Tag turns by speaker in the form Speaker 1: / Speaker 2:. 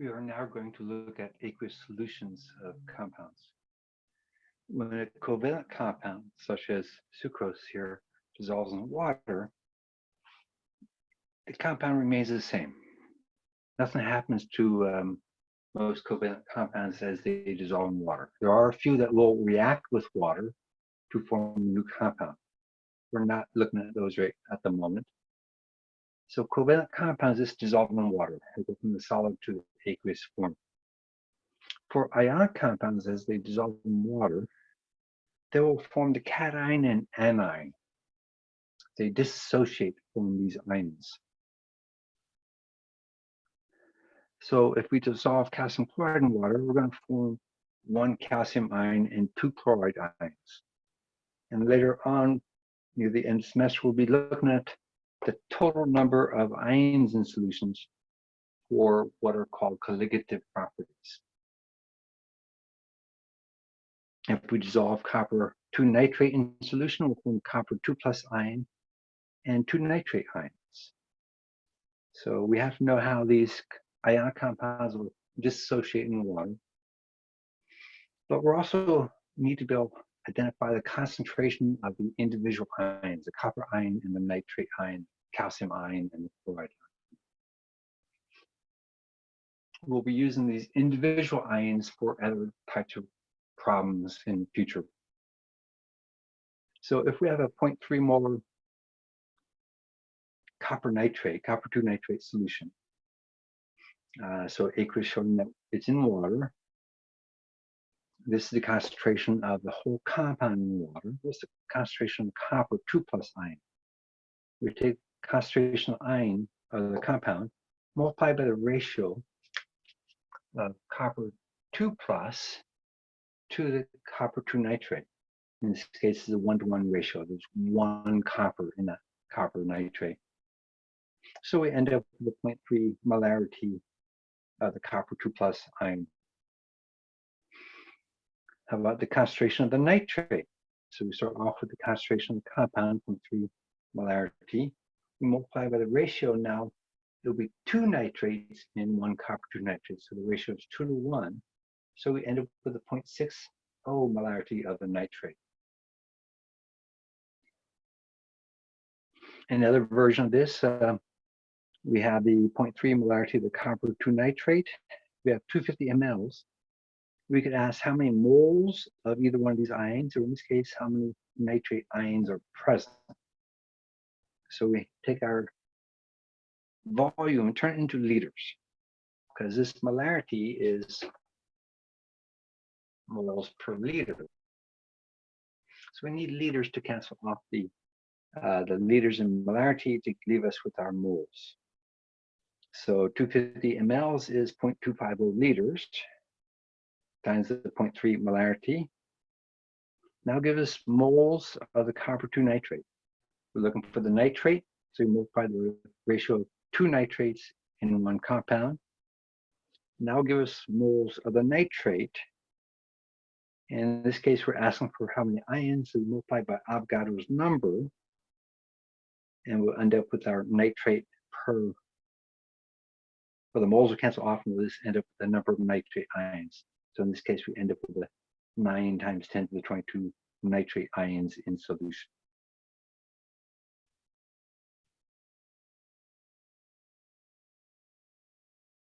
Speaker 1: We are now going to look at aqueous solutions of compounds. When a covalent compound, such as sucrose here, dissolves in water, the compound remains the same. Nothing happens to um, most covalent compounds as they dissolve in water. There are a few that will react with water to form a new compound. We're not looking at those right at the moment. So covalent compounds just dissolve in water. They go from the solid to the aqueous form. For ionic compounds, as they dissolve in water, they will form the cation and anion. They dissociate from these ions. So if we dissolve calcium chloride in water, we're going to form one calcium ion and two chloride ions. And later on, near the end of the semester, we'll be looking at the total number of ions in solutions for what are called colligative properties. If we dissolve copper 2 nitrate in solution, we'll form copper 2 plus ion and 2 nitrate ions. So we have to know how these ionic compounds will dissociate in water. But we also need to be able to identify the concentration of the individual ions, the copper ion and the nitrate ion, calcium ion and the chloride ion. We'll be using these individual ions for other types of problems in future. So if we have a 0.3 molar copper nitrate, copper 2 nitrate solution, uh, so aqueous showing that it's in water, this is the concentration of the whole compound in water. Is the concentration of copper 2 plus ion. We take concentration of ion of the compound, multiply by the ratio of copper 2 plus to the copper 2 nitrate. In this case, it's a one-to-one -one ratio. There's one copper in that copper nitrate. So we end up with a 0.3 molarity of the copper 2 plus ion how about the concentration of the nitrate? So we start off with the concentration of the compound from 3 molarity. We multiply by the ratio now, there'll be two nitrates in one copper 2 nitrate. So the ratio is 2 to 1. So we end up with a 0.60 molarity of the nitrate. Another version of this, uh, we have the 0.3 molarity of the copper 2 nitrate. We have 250 mLs we could ask how many moles of either one of these ions, or in this case, how many nitrate ions are present. So we take our volume turn it into liters, because this molarity is moles per liter. So we need liters to cancel off the uh, the liters in molarity to leave us with our moles. So 250 mLs is 0.250 liters times the 0.3 molarity. Now give us moles of the copper 2 nitrate. We're looking for the nitrate, so we multiply the ratio of two nitrates in one compound. Now give us moles of the nitrate. In this case, we're asking for how many ions, we multiply by Avogadro's number, and we'll end up with our nitrate per, well, the moles will cancel off, and we'll just end up with the number of nitrate ions. So in this case, we end up with a 9 times 10 to the 22 nitrate ions in solution.